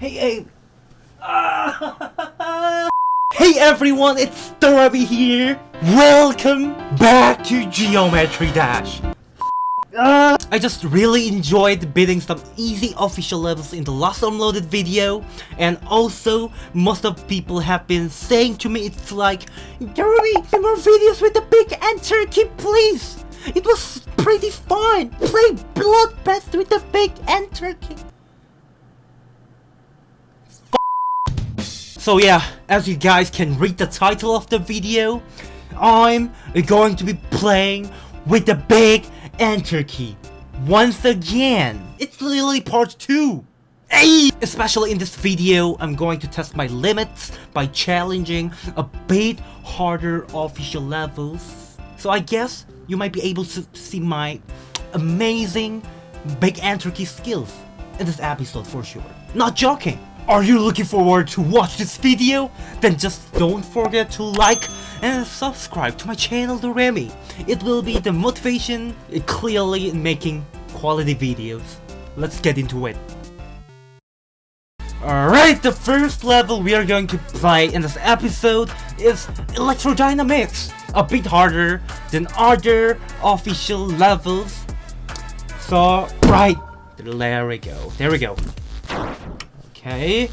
Hey, hey. hey everyone, it's Doremi here. Welcome back to Geometry Dash. I just really enjoyed beating some easy official levels in the last unloaded video and also most of people have been saying to me it's like Doremi, more videos with the big and turkey please! It was pretty fun! Play Bloodbath with the big and key! So yeah, as you guys can read the title of the video, I'm going to be playing with the big enter key. Once again, it's literally part 2. Hey! Especially in this video, I'm going to test my limits by challenging a bit harder official levels. So I guess you might be able to see my amazing big enter key skills in this episode for sure. Not joking! Are you looking forward to watch this video? Then just don't forget to like and subscribe to my channel Doremi. It will be the motivation clearly in making quality videos. Let's get into it. Alright, the first level we are going to play in this episode is Electrodynamics. A bit harder than other official levels. So, right, there we go, there we go. Okay.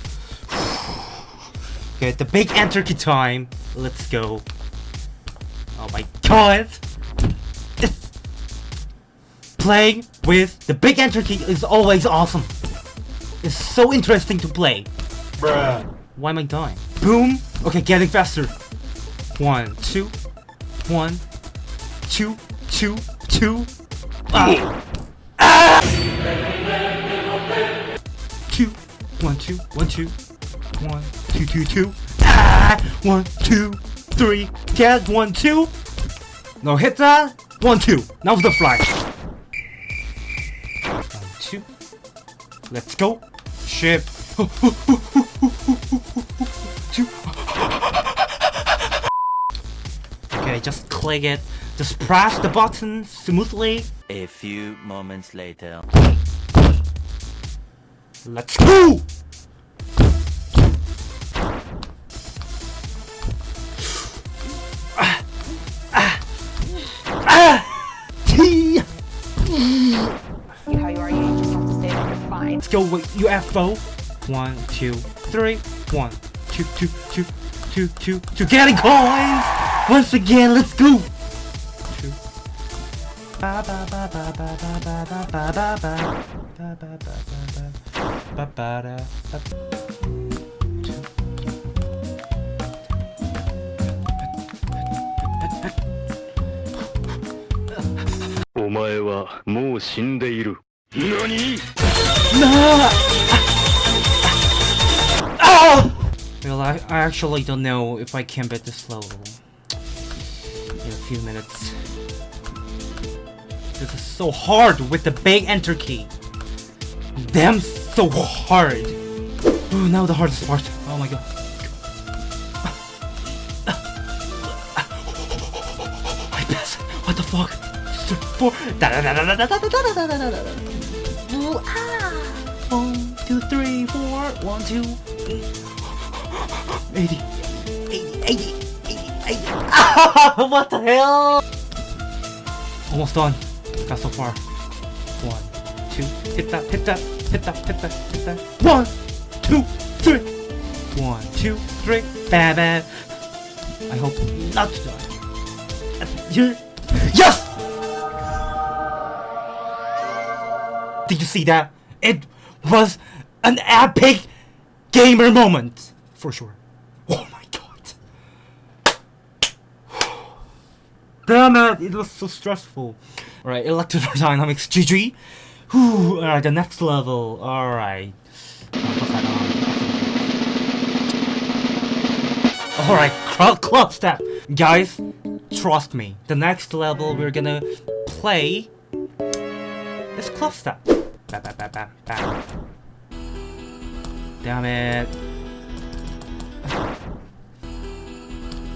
Okay, the big enter key time. Let's go. Oh my god! Playing with the big enter key is always awesome. It's so interesting to play. Bruh. Why am I dying? Boom! Okay, getting faster. One, two, one, two, two, two. Ah! ah! One, two, one, two, one, two, two, two. Ah! One, two, three. Get one, two. No, hit that. One, two. Now for the fly. One, two. Let's go. Ship. two. Okay, just click it. Just press the button smoothly. A few moments later. Let's go! Ah! Ah! Ah! T! how you are, you just have to stay there, you're fine. Let's go with UFO. One, two, three. One, two, two, two, two, two, two. Getting coins! Once again, let's go! Two. Ba ba ba ba ba ba ba ba ba ba ba ba ba ba ba ba ba da ba Omae ah! Ah! Well, I, I actually don't know if I can beat this level in a few minutes. This is so hard with the big enter key. Damn so hard. Ooh, now the hardest part. Oh my god. I pass. What the fuck? Four. Da da da da da da da da da da da da. Ooh, ah. One, two, three, four. One, two, eight. 80. 80, 80, 80, 80. Ah, what the hell? Almost done. Got so far. One, two, hit that, hit that, hit that, hit that, hit that. One, two, three. One, two, three. Bam. I hope not to die. Yes! Did you see that? It was an epic gamer moment. For sure. Oh my god. Damn it, it was so stressful. Alright, electrodynamics GG. Whew, alright, the next level. Alright. Alright, club, club step. Guys, trust me. The next level we're gonna play is club step. Damn it.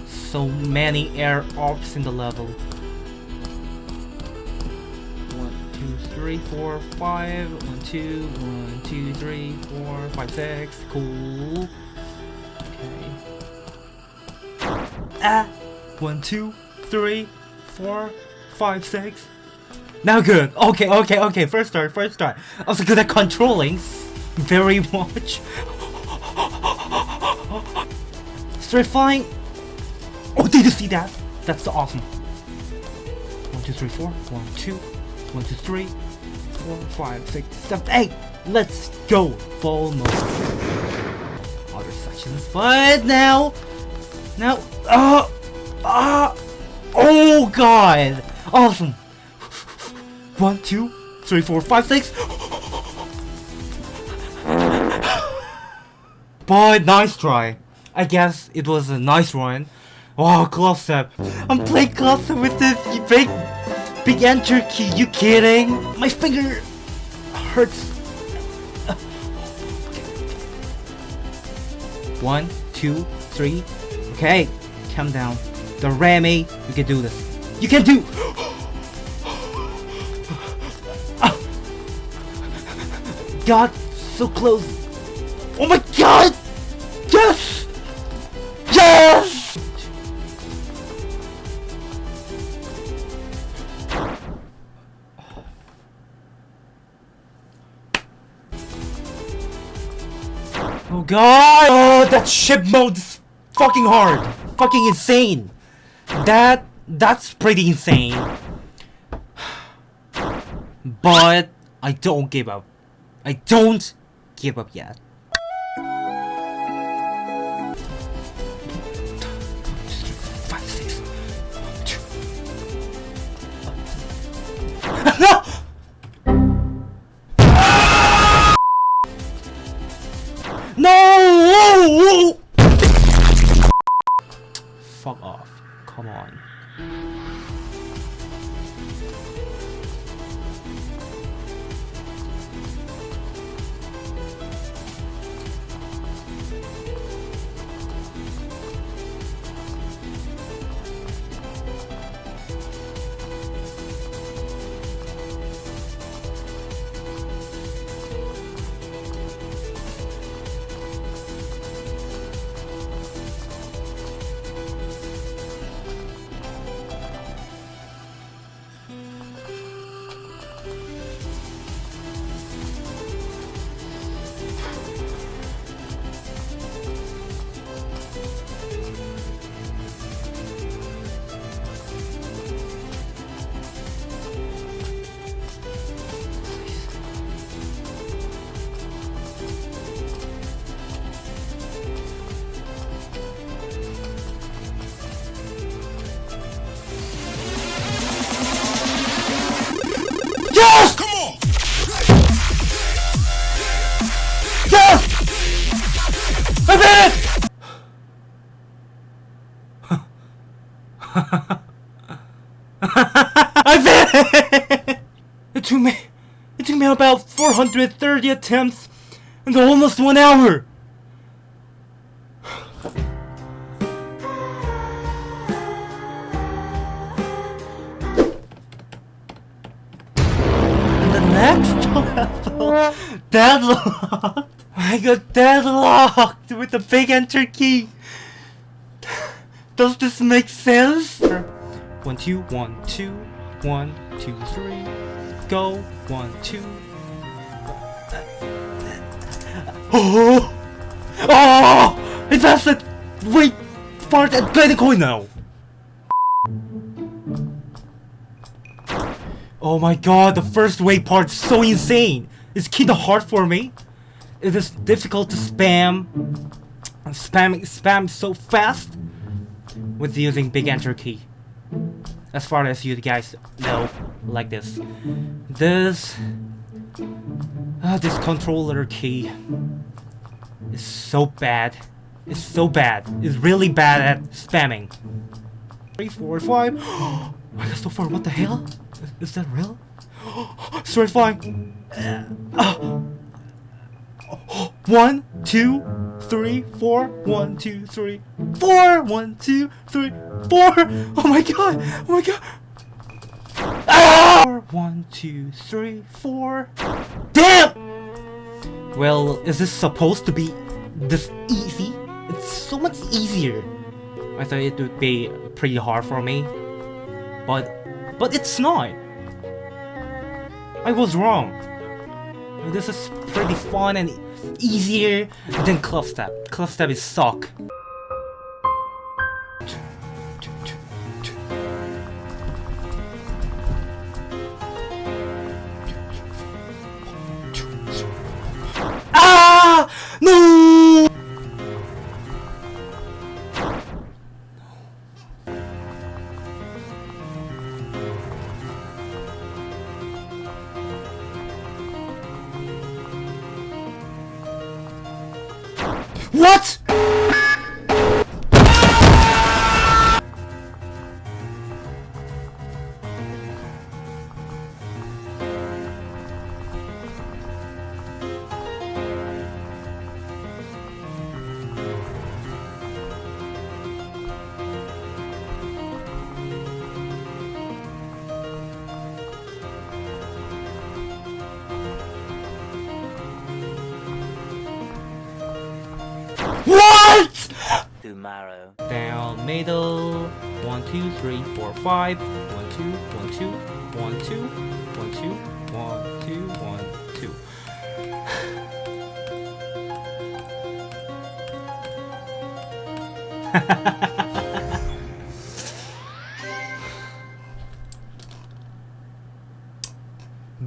So many air arcs in the level. Three, four, five. One, two, one, two, three, four, five, six. Cool. Okay. Ah! One, two, three, four, five, six. Now good. Okay, okay, okay. First start, first start. I was good at controlling very much. Straight flying. Oh, did you see that? That's awesome. One, two, three, four. One, two. One, two, three. Four, five, six, seven, eight. Let's go. Full mode. Other sections, but now, now, uh, uh, oh god, awesome. One, two, three, four, five, six. But nice try. I guess it was a nice one. Wow, close up. I'm playing close up with this big, big enter key. You kidding? My finger hurts. One, two, three. Okay, calm down. Doremi, you can do this. You can do. God, so close. Oh my God! Oh god! Oh, that ship mode is fucking hard! Fucking insane! That... that's pretty insane. But... I don't give up. I don't give up yet. No! I did it! Took me, it took me about 430 attempts and almost one hour. The next level, deadlocked. I got deadlocked with the big enter key. Does this make sense? One, two, one, two, one, two, three. Go. One, two. Oh! Oh! It's that's the wait part and play the coin now. Oh my god, the first way part's so insane. It's kinda hard for me. It is difficult to spam. Spamming spam so fast with using big enter key. As far as you guys know, like this. This uh, this controller key is so bad. It's so bad. It's really bad at spamming. Three, four, five. I got so far. What the hell? Is, is that real? Straight flying. Uh, one, two, three, four. One, two, three, four. One, two, three, four. Oh my god! Oh my god! Ah! One, two, three, four. Damn! Well, is this supposed to be this easy? It's so much easier. I thought it would be pretty hard for me. But, but it's not. I was wrong. This is pretty fun and easier than Club Step. Club Step is suck. Ah! No! What? Tomorrow. Down middle. One, two, three, four, five. One, two, one, two, one, two, one, two, one, two, one, two.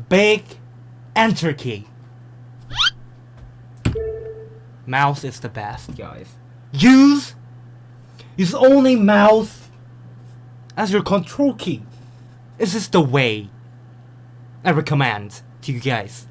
Big enter key. Mouse is the best, guys. Use use only mouse as your control key. This is the way I recommend to you guys.